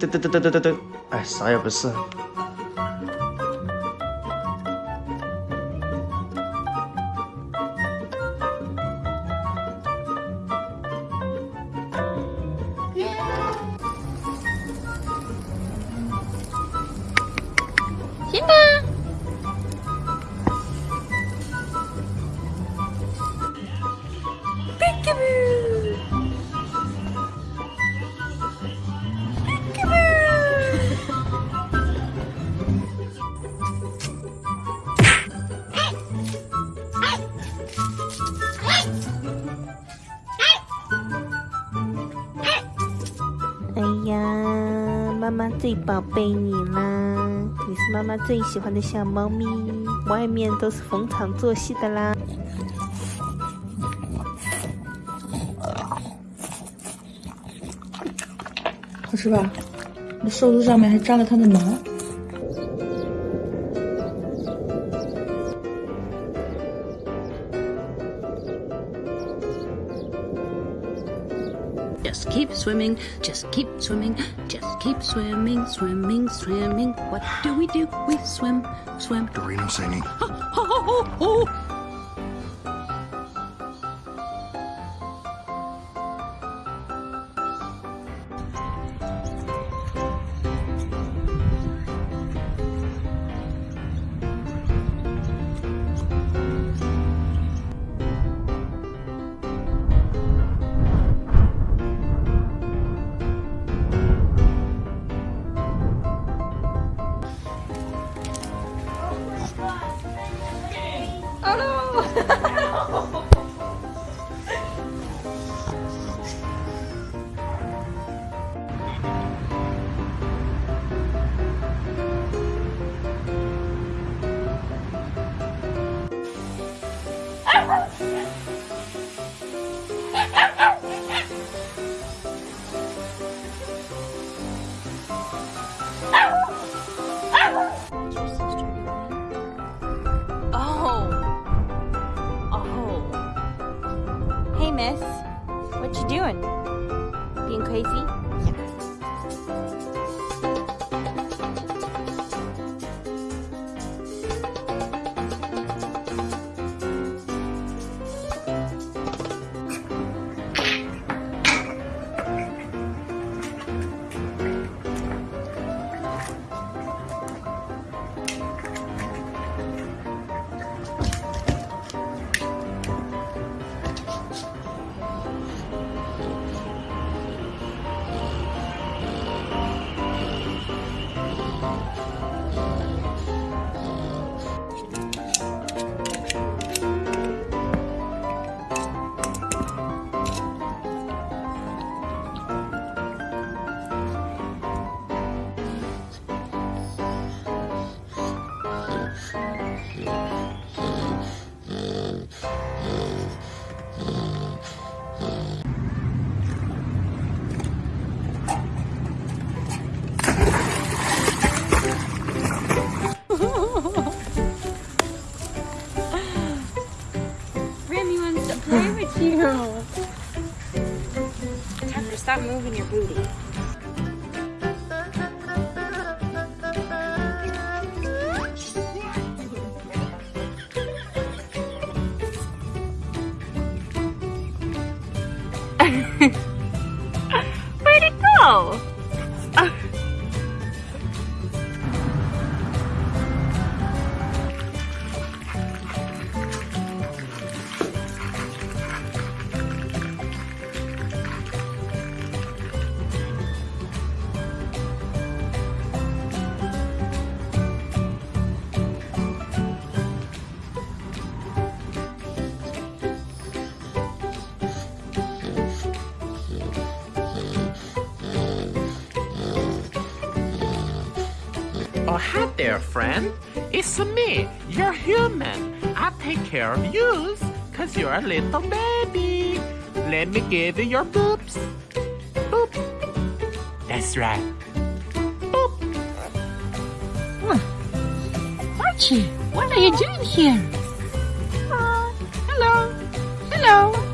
噔噔噔噔噔噔，哎，啥也不是。最宝贝你啦，你是妈妈最喜欢的小猫咪，外面都是逢场作戏的啦。好吃吧？那瘦子上面还粘了它的毛。Just keep swimming, just keep swimming, just keep swimming, swimming, swimming. What do we do? We swim, swim. Dorino singing. Oh, oh, oh, oh. Miss. What you doing? Being crazy? Stop moving your booty. Where'd it go? Oh, hi there, friend. It's me, your human. I take care of you, cause you're a little baby. Let me give you your boobs. Boop. That's right. Boop. Archie, what are you doing here? Uh, hello. Hello.